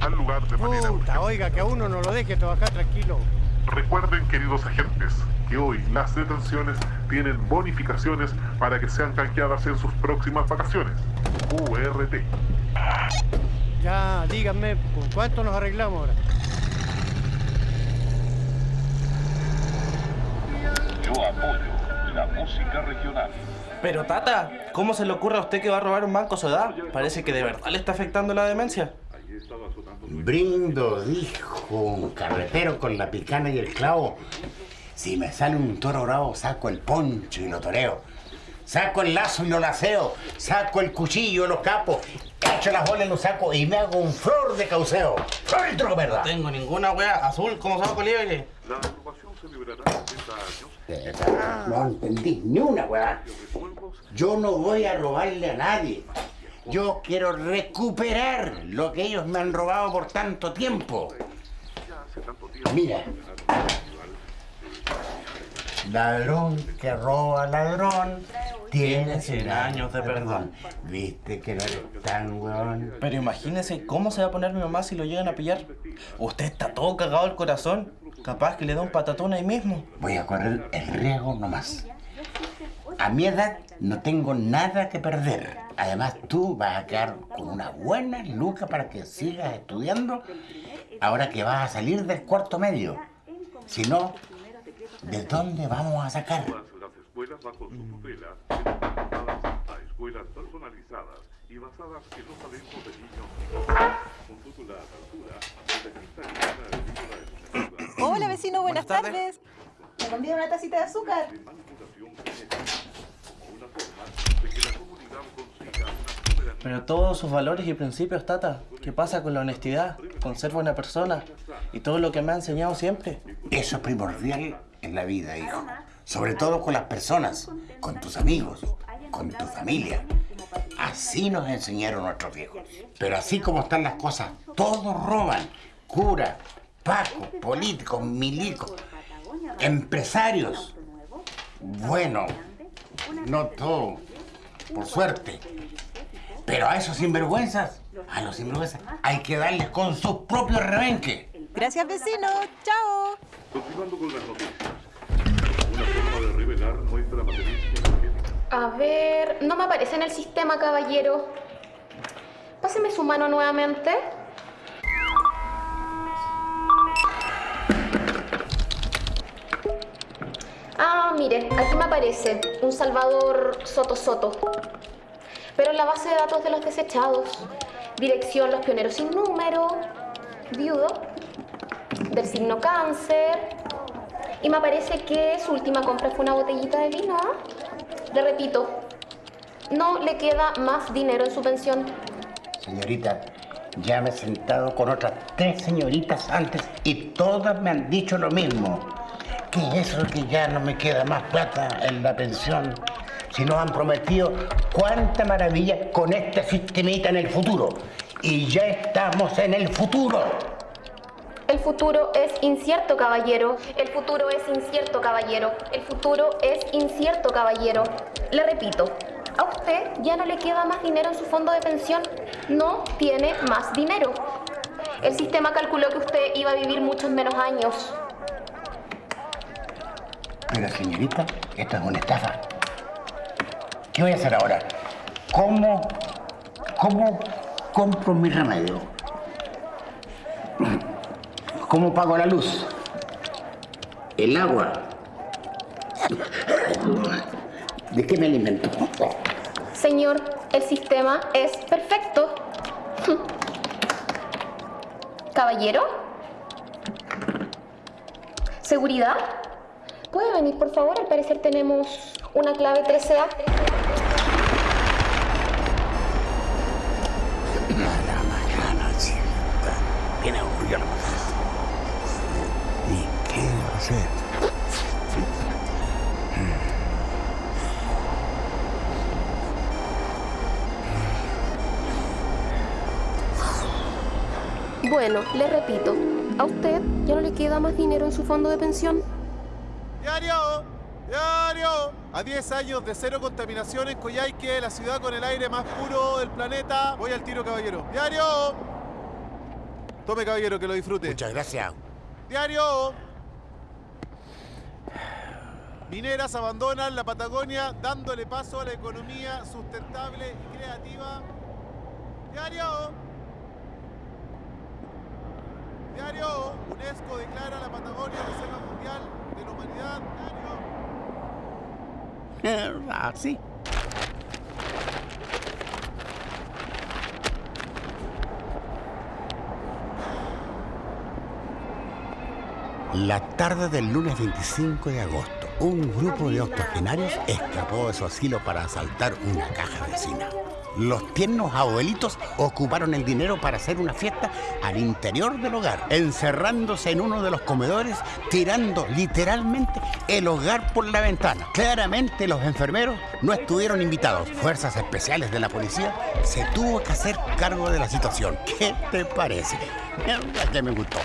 acudir al lugar de manera urgente. Oiga, que a uno no lo deje trabajar tranquilo. Recuerden, queridos agentes, que hoy las detenciones tienen bonificaciones para que sean canjeadas en sus próximas vacaciones. URT. Ya, díganme, ¿con cuánto nos arreglamos ahora? Yo apoyo la música regional. Pero Tata, ¿cómo se le ocurre a usted que va a robar un banco Soda? Parece que de verdad le está afectando la demencia. Brindo, dijo un carretero con la picana y el clavo. Si me sale un toro bravo, saco el poncho y lo toreo. Saco el lazo y lo laceo. Saco el cuchillo y los capos. Echo las bolas y los saco y me hago un flor de cauceo. ¡Flor verdad! No tengo ninguna wea azul como saco libre. La agrupación celebrará 60 años. No entendí ni una weá. Yo no voy a robarle a nadie. Yo quiero recuperar lo que ellos me han robado por tanto tiempo. Mira. Ladrón que roba ladrón tiene 100 años de perdón. ¿Viste que no eres tan weón? Pero imagínese cómo se va a poner mi mamá si lo llegan a pillar. Usted está todo cagado el corazón. Capaz que le da un patatón ahí mismo. Voy a correr el riesgo nomás. A mi edad no tengo nada que perder. Además, tú vas a quedar con una buena luca para que sigas estudiando ahora que vas a salir del cuarto medio. Si no, ¿de dónde vamos a sacar? Las escuelas bajo su tutela están adaptadas a escuelas personalizadas y basadas en los talentos de niños. Hola vecino, buenas, Buenas tardes. tardes. ¿Me conviene una tacita de azúcar? manipulación genética como una forma de que la comunidad consiga una soberanía Pero todos sus valores y principios, Tata. ¿Qué pasa con la honestidad? Con ser buena persona. Y todo lo que me ha enseñado siempre. Eso es primordial en la vida, hijo. Sobre todo con las personas, con tus amigos, con tu familia. Así nos enseñaron nuestros viejos. Pero así como están las cosas, todos roban. Cura, Paco, políticos, milicos, empresarios. Bueno, no todo, por suerte. Pero a esos sinvergüenzas, a los sinvergüenzas, hay que darles con sus propios rebenques. Gracias vecino, chao. Continuando con las noticias. Una forma de revelar nuestra energético. A ver, no me aparece en el sistema, caballero. Páseme su mano nuevamente. Ah, mire, aquí me aparece un Salvador Soto Soto. Pero en la base de datos de los desechados, dirección Los Pioneros sin número, viudo, del signo cáncer, y me aparece que su última compra fue una botellita de vino. ¿ah? Le repito, no le queda más dinero en su pensión. Señorita, ya me he sentado con otras tres señoritas antes y todas me han dicho lo mismo. Que eso que ya no me queda más plata en la pensión. Si nos han prometido cuánta maravilla con este sistemita en el futuro. Y ya estamos en el futuro. El futuro es incierto, caballero. El futuro es incierto, caballero. El futuro es incierto, caballero. Le repito, a usted ya no le queda más dinero en su fondo de pensión. No tiene más dinero. El sistema calculó que usted iba a vivir muchos menos años. Pero señorita, esto es una estafa. ¿Qué voy a hacer ahora? ¿Cómo, cómo compro mi remedio? ¿Cómo pago la luz? El agua. ¿De qué me alimento? Señor, el sistema es perfecto. Caballero. ¿Seguridad? ¿Puede venir, por favor? Al parecer tenemos una clave 13A. Bueno, le repito, ¿a usted ya no le queda más dinero en su fondo de pensión? ¡Diario! ¡Diario! A 10 años de cero contaminación en Coyhaique, la ciudad con el aire más puro del planeta. Voy al tiro, caballero. ¡Diario! Tome, caballero, que lo disfrute. Muchas gracias. ¡Diario! Mineras abandonan la Patagonia dándole paso a la economía sustentable y creativa. ¡Diario! Diario, UNESCO declara la Patagonia Reserva Mundial de la Humanidad. Diario. Así. La tarde del lunes 25 de agosto, un grupo de octogenarios escapó de su asilo para asaltar una caja vecina. Los tiernos abuelitos ocuparon el dinero para hacer una fiesta al interior del hogar, encerrándose en uno de los comedores, tirando literalmente el hogar por la ventana. Claramente los enfermeros no estuvieron invitados. Fuerzas especiales de la policía se tuvo que hacer cargo de la situación. ¿Qué te parece? Mierda que me gustó.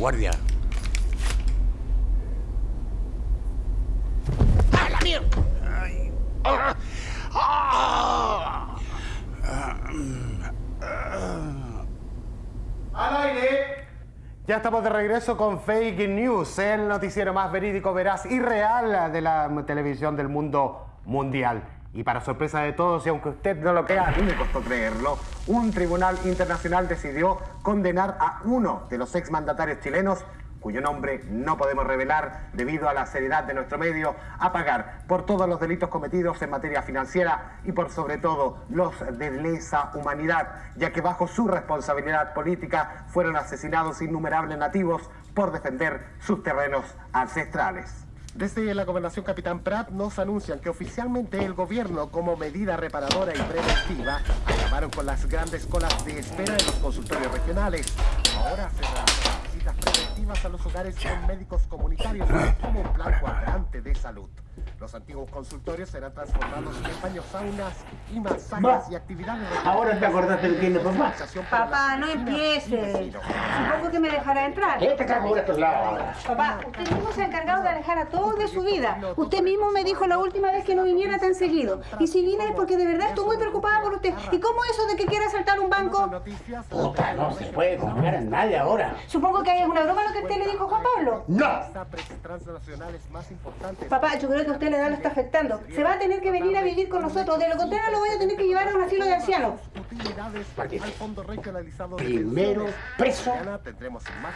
Guardia. ¡A la mierda! Ay. Ah. Ah. ¡Al aire! Ya estamos de regreso con Fake News, el noticiero más verídico, veraz y real de la televisión del mundo mundial. Y para sorpresa de todos, y aunque usted no lo crea, a mí me costó creerlo, un tribunal internacional decidió condenar a uno de los exmandatarios chilenos cuyo nombre no podemos revelar debido a la seriedad de nuestro medio, a pagar por todos los delitos cometidos en materia financiera y por sobre todo los de lesa humanidad, ya que bajo su responsabilidad política fueron asesinados innumerables nativos por defender sus terrenos ancestrales. Desde la gobernación Capitán Prat nos anuncian que oficialmente el gobierno, como medida reparadora y preventiva, acabaron con las grandes colas de espera en los consultorios regionales. Ahora se realizan visitas preventivas a los hogares con médicos comunitarios como un plan cuadrante de salud. Los antiguos consultorios serán transformados en baños saunas y masajes y actividades... Ahora te acordaste de quién es papá. Papá, no empiece. Supongo que me dejará entrar. ¿Qué te cago por estos lados? Papá, usted mismo se ha encargado de alejar a todos de su vida. Usted mismo me dijo la última vez que no viniera tan seguido. Y si vine es porque de verdad estoy muy preocupada por usted. ¿Y cómo eso de que quiera asaltar un banco? Puta, no se puede confiar en nadie ahora. Supongo que es una broma lo que usted le dijo a Juan Pablo. ¡No! Papá, yo creo que a usted la edad lo está afectando. Se va a tener que venir a vivir con nosotros. De lo contrario, lo voy a tener que llevar a un asilo de ancianos. Primero preso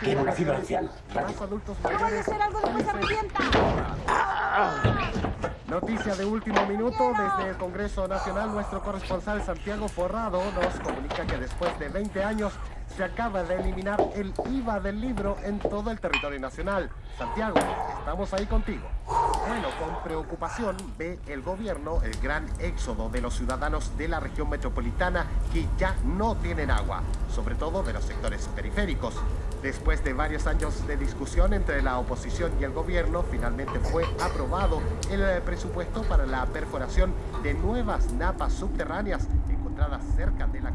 que en un asilo de ancianos. a hacer algo después se arrepienta. Noticia de último minuto desde el Congreso Nacional, nuestro corresponsal Santiago Forrado nos comunica que después de 20 años se acaba de eliminar el IVA del libro en todo el territorio nacional. Santiago, estamos ahí contigo. Bueno, con preocupación ve el gobierno el gran éxodo de los ciudadanos de la región metropolitana que ya no tienen agua, sobre todo de los sectores periféricos. Después de varios años de discusión entre la oposición y el gobierno, finalmente fue aprobado el eh, presupuesto para la perforación de nuevas napas subterráneas encontradas cerca de la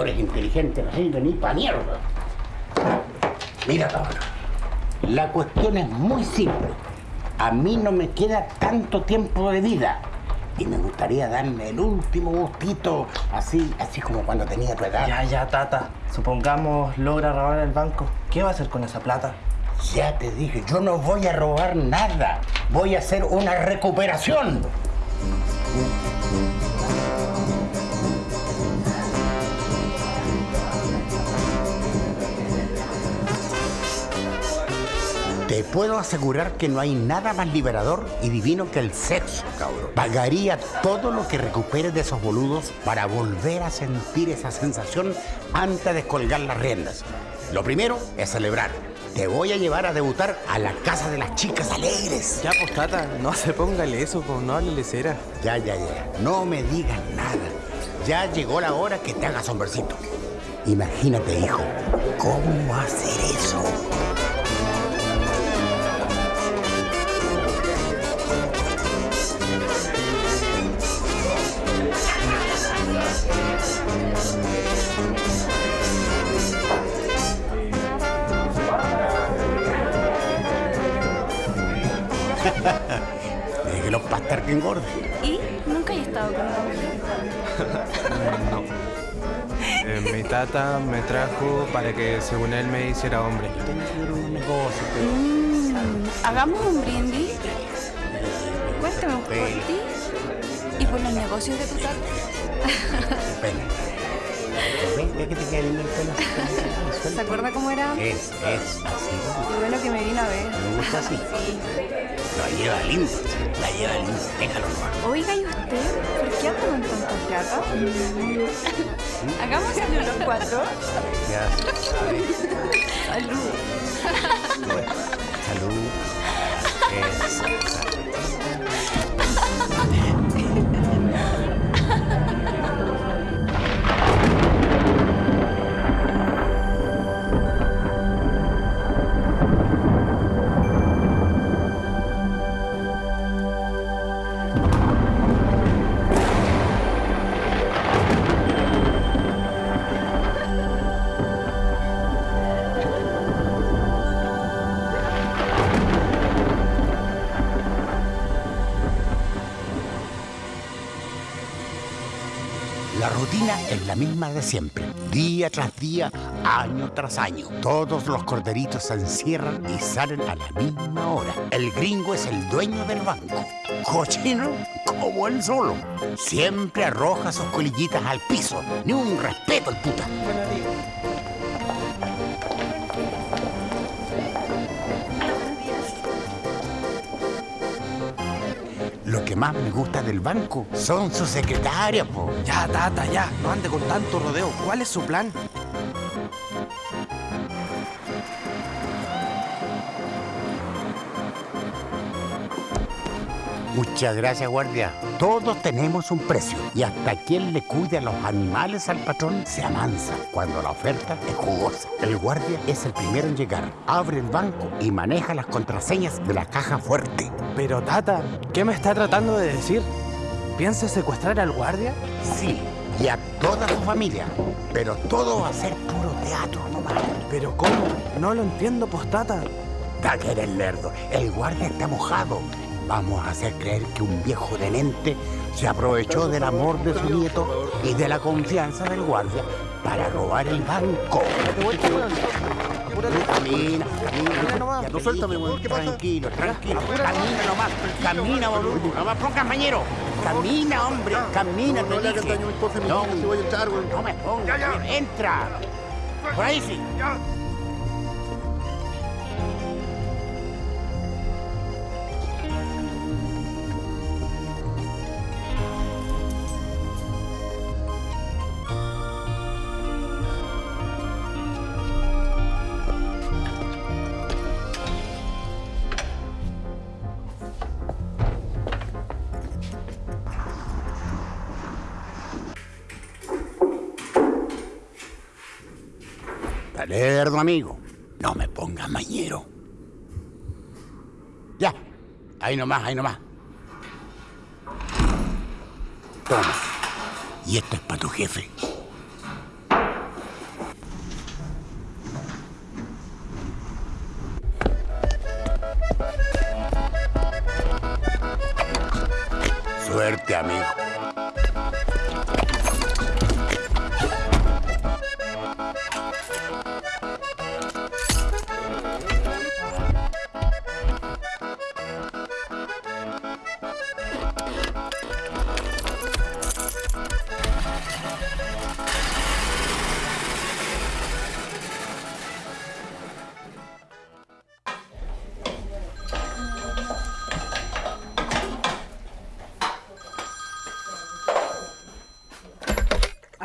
Medidores inteligentes no sirven ni pa' mierda. Mira, cabrón. La cuestión es muy simple. A mí no me queda tanto tiempo de vida. Y me gustaría darme el último gustito, así, así como cuando tenía tu edad. Ya, ya, tata. Supongamos logra robar el banco. ¿Qué va a hacer con esa plata? Ya te dije, yo no voy a robar nada. Voy a hacer una recuperación. Te puedo asegurar que no hay nada más liberador y divino que el sexo, cabrón. Pagaría todo lo que recuperes de esos boludos para volver a sentir esa sensación antes de colgar las riendas. Lo primero es celebrar. Te voy a llevar a debutar a la casa de las chicas alegres. Ya, pues, tata, no se póngale eso, pues, no háblele cera. Ya, ya, ya. No me digas nada. Ya llegó la hora que te hagas hombrecito. Imagínate, hijo, cómo hacer eso. Déjelo pastar que engorde. ¿Y? ¿Nunca he estado con una mujer? Eh, mi tata me trajo para que según él me hiciera hombre. Mm, Hagamos un brindis. Cuéntame un poco de ti y por los negocios de tu tata. Depende. ¿Ves? ¿Ves que te queda lindo el pelo? ¿Se acuerda cómo era? Es, es así. Qué bueno que me vino a ver. Me gusta así. La lleva lindo. La lleva lindo. Déjalo nomás. Oiga, ¿y usted? ¿Por qué anda con tanta plata? Hagamos algo los cuatro. Ya. Salud. Salud. Eso. Misma de siempre, día tras día, año tras año. Todos los corderitos se encierran y salen a la misma hora. El gringo es el dueño del banco. Cochino como él solo. Siempre arroja sus colillitas al piso. Ni un respeto el puta. Más me gusta del banco son sus secretarias, po. Ya, tata, ya. No ande con tanto rodeo. ¿Cuál es su plan? Muchas gracias, guardia. Todos tenemos un precio y hasta quien le cuide a los animales al patrón se amansa cuando la oferta es jugosa. El guardia es el primero en llegar, abre el banco y maneja las contraseñas de la caja fuerte. Pero, tata, ¿qué me está tratando de decir? ¿Piensa secuestrar al guardia? Sí, y a toda su familia. Pero todo va a ser puro teatro nomás. ¿Pero cómo? No lo entiendo, postata. Da que eres lerdo. El guardia está mojado. Vamos a hacer creer que un viejo demente se aprovechó del amor de su nieto y de la confianza del guardia para robar el banco. Camina, camina. No suéltame, weón. Tranquilo, tranquilo. Camina nomás. Camina, boludo. No me pongas mañero. Camina, hombre. Camina, te dije. No, no me pongas. Entra. Por ahí sí. Lerdo, amigo. No me pongas mañero. Ya. Ahí nomás, ahí nomás. Toma. Y esto es para tu jefe. Suerte, amigo.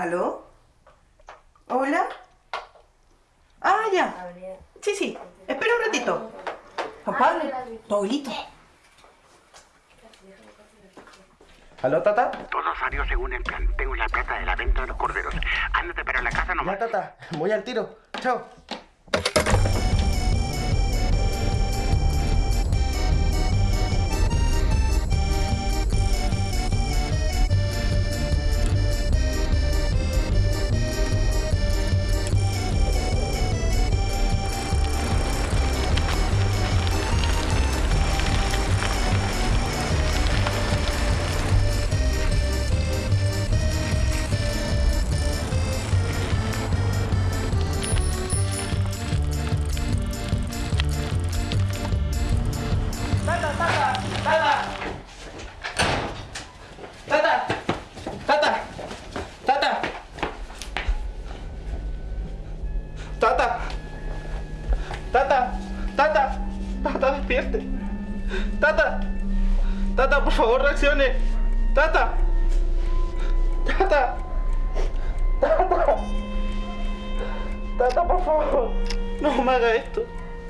¿Aló? ¿Hola? Ah, ya. Sí, sí. Espera un ratito. Juan Pablo, tu abuelito. ¿Aló, tata? Todo salió según el plan. Tengo la plata de la venta de los corderos. Ándate para la casa nomás. Ya, tata. Voy al tiro. Chao.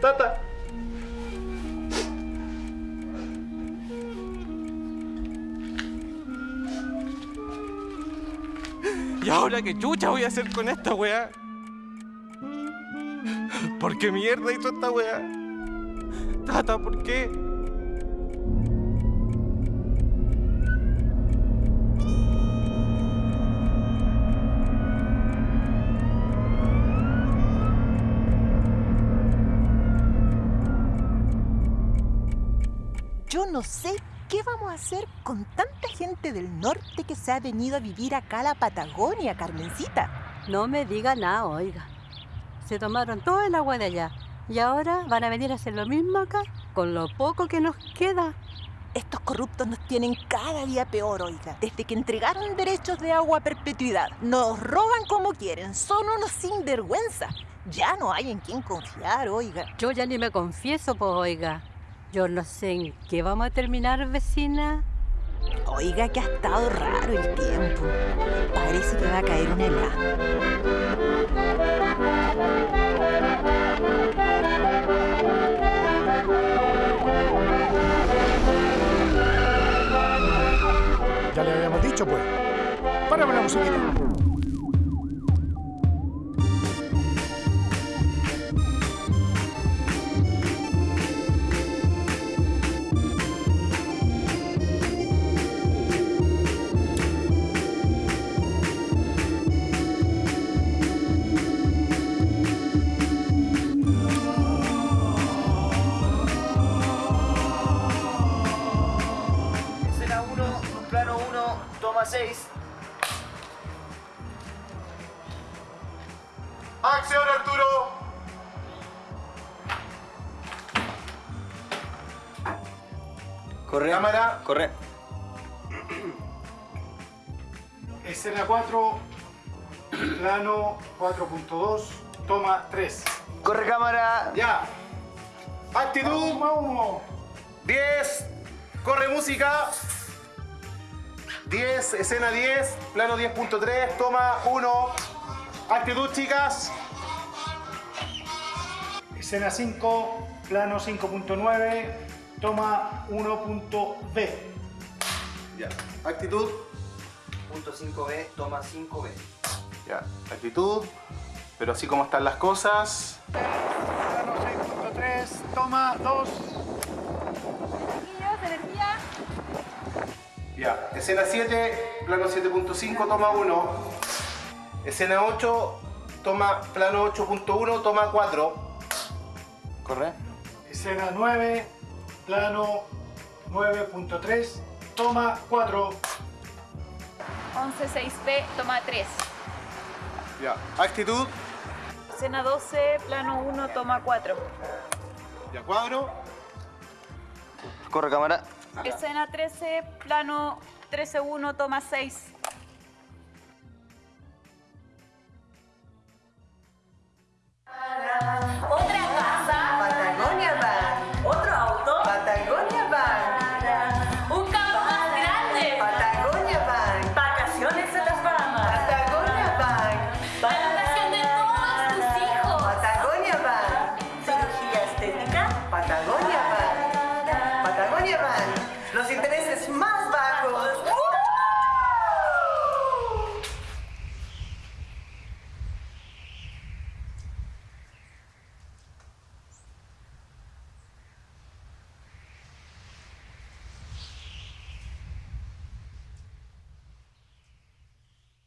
Tata. ¿Y ahora qué chucha voy a hacer con esta weá? ¿Por qué mierda hizo esta weá? Tata, ¿por qué? Yo no sé qué vamos a hacer con tanta gente del norte que se ha venido a vivir acá a la Patagonia, Carmencita. No me diga nada, oiga. Se tomaron todo el agua de allá. Y ahora van a venir a hacer lo mismo acá, con lo poco que nos queda. Estos corruptos nos tienen cada día peor, oiga. Desde que entregaron derechos de agua a perpetuidad, nos roban como quieren, son unos sinvergüenza. Ya no hay en quién confiar, oiga. Yo ya ni me confieso, pues, oiga. Yo no sé en qué vamos a terminar, vecina. Oiga, que ha estado raro el tiempo. Parece que va a caer un helado. Ya le habíamos dicho, pues. Párame la musiquita. Cámara. Corre. Escena 4, plano 4.2, toma 3. Corre cámara. Ya. Actitud. 10. Corre música. 10, escena 10, plano 10.3, toma 1. Actitud, chicas. Escena 5, plano 5.9, toma 1.b. Ya. Actitud. Punto 5B, toma 5B. Ya. Actitud. Pero así como están las cosas. Plano 6.3, toma 2. energía. Ya. Escena 7, plano 7.5, toma 1. Escena 8, toma plano 8.1, toma 4. Corre. Escena 9, plano 9.3, toma 4. 11-6B, toma 3. Ya. Actitud. Escena 12, plano 1, toma 4. Ya cuadro. Corre cámara. Escena 13, plano 13-1, toma 6.